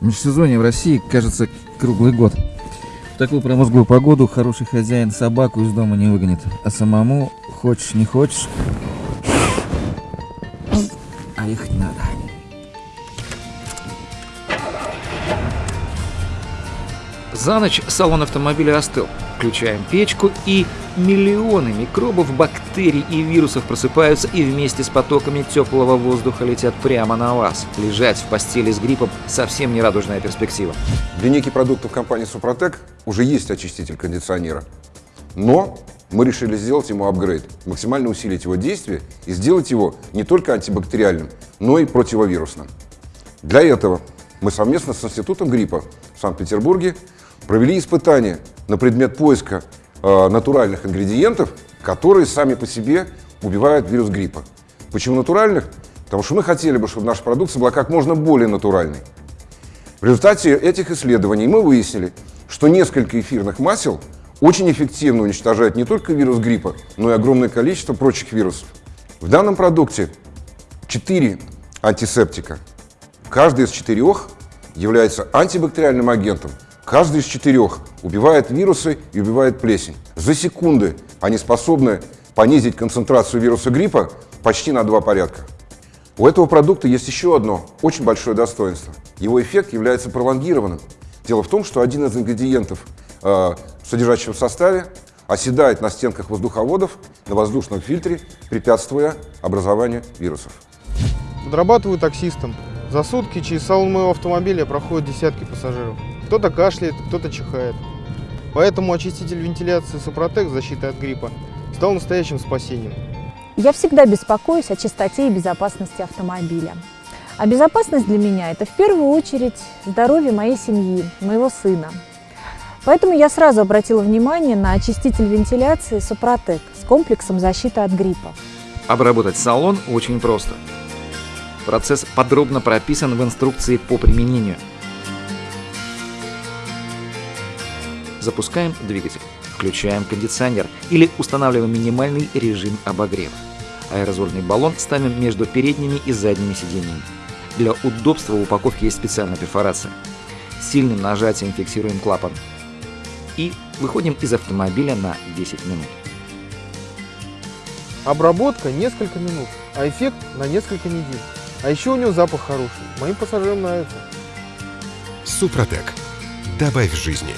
Межсезонье в России, кажется, круглый год. В такую промозглую погоду хороший хозяин собаку из дома не выгонит, а самому, хочешь не хочешь, а ехать надо. За ночь салон автомобиля остыл. Включаем печку, и миллионы микробов, бактерий и вирусов просыпаются и вместе с потоками теплого воздуха летят прямо на вас. Лежать в постели с гриппом совсем не радужная перспектива. В линейке продуктов компании «Супротек» уже есть очиститель кондиционера. Но мы решили сделать ему апгрейд, максимально усилить его действие и сделать его не только антибактериальным, но и противовирусным. Для этого мы совместно с Институтом гриппа в Санкт-Петербурге провели испытания на предмет поиска э, натуральных ингредиентов, которые сами по себе убивают вирус гриппа. Почему натуральных? Потому что мы хотели бы, чтобы наша продукция была как можно более натуральной. В результате этих исследований мы выяснили, что несколько эфирных масел очень эффективно уничтожают не только вирус гриппа, но и огромное количество прочих вирусов. В данном продукте 4 антисептика. Каждый из четырех является антибактериальным агентом, Каждый из четырех убивает вирусы и убивает плесень. За секунды они способны понизить концентрацию вируса гриппа почти на два порядка. У этого продукта есть еще одно очень большое достоинство. Его эффект является пролонгированным. Дело в том, что один из ингредиентов, э, содержащего в составе, оседает на стенках воздуховодов, на воздушном фильтре, препятствуя образованию вирусов. Подрабатываю таксистом. За сутки через салон моего автомобиля проходят десятки пассажиров. Кто-то кашляет, кто-то чихает. Поэтому очиститель вентиляции Супротек защиты от гриппа стал настоящим спасением. Я всегда беспокоюсь о чистоте и безопасности автомобиля. А безопасность для меня – это в первую очередь здоровье моей семьи, моего сына. Поэтому я сразу обратила внимание на очиститель вентиляции Супротек с комплексом защиты от гриппа. Обработать салон очень просто. Процесс подробно прописан в инструкции по применению – Запускаем двигатель, включаем кондиционер или устанавливаем минимальный режим обогрева. Аэрозольный баллон ставим между передними и задними сиденьями. Для удобства в упаковке есть специальная перфорация. Сильным нажатием фиксируем клапан. И выходим из автомобиля на 10 минут. Обработка несколько минут, а эффект на несколько недель. А еще у него запах хороший. Моим пассажирам нравится. Супротек. Добавь жизни.